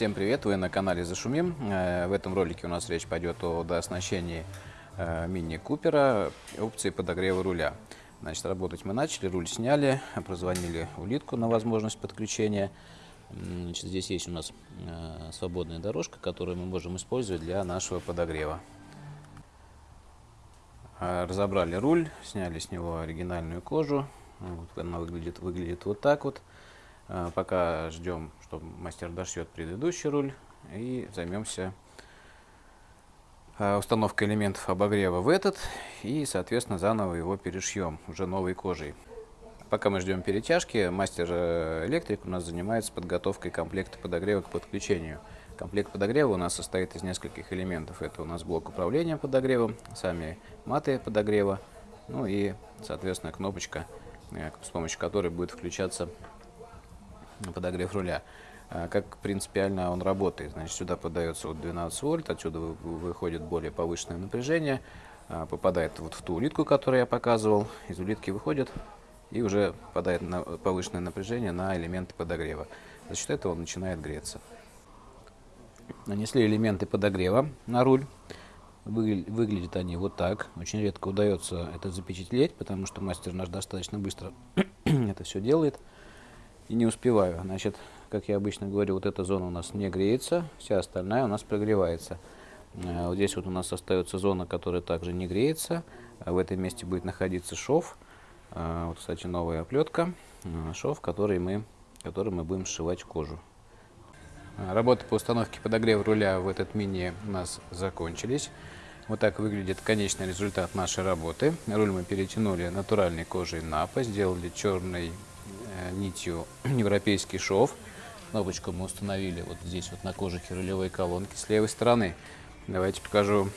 Всем привет, вы на канале Зашумим. Э, В этом ролике у нас речь пойдет о дооснащении э, мини-купера опции подогрева руля. Значит, работать мы начали, руль сняли, прозвонили улитку на возможность подключения. Значит, здесь есть у нас э, свободная дорожка, которую мы можем использовать для нашего подогрева. Разобрали руль, сняли с него оригинальную кожу. Она выглядит, выглядит вот так вот. Э, Пока ждем, что мастер дошьет предыдущий руль и займемся э, установкой элементов обогрева в этот и, соответственно, заново его перешьем уже новой кожей. Пока мы ждем перетяжки, мастер-электрик у нас занимается подготовкой комплекта подогрева к подключению. Комплект подогрева у нас состоит из нескольких элементов. Это у нас блок управления подогревом, сами маты подогрева, ну и, соответственно, кнопочка, э, с помощью которой будет включаться подогрев руля. А Как принципиально он работает? Значит, сюда подается вот 12 вольт, отсюда вы- выходит более повышенное напряжение, а, попадает вот в ту улитку, которую я показывал, из улитки выходит и уже попадает на повышенное напряжение на элементы подогрева. За счет этого он начинает греться. Нанесли элементы подогрева на руль. Выгля- Выглядят они вот так. Очень редко удается это запечатлеть, потому что мастер наш достаточно быстро это все делает. И не успеваю. Значит, как я обычно говорю, вот эта зона у нас не греется, вся остальная у нас прогревается. Э, Вот здесь вот у нас остается зона, которая также не греется. А В этом месте будет находиться шов. Э, Вот, кстати, новая оплетка. Э, Шов, который мы, который мы будем сшивать кожу. Работы по установке подогрева руля в этот мини у нас закончились. Вот так выглядит конечный результат нашей работы. Руль мы перетянули натуральной кожей напа, сделали черной э, нитью европейский шов. Кнопочку мы установили вот здесь вот на кожухе рулевой колонки с левой стороны. Давайте покажу,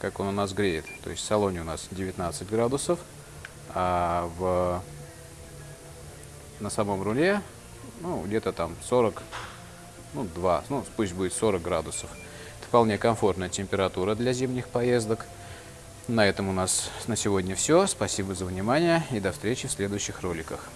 как он у нас греет. То есть в салоне у нас 19 градусов, а в, на самом руле ну, где-то там 40 ну, 2, ну, пусть будет 40 градусов. Это вполне комфортная температура для зимних поездок. На этом у нас на сегодня все. Спасибо за внимание и до встречи в следующих роликах.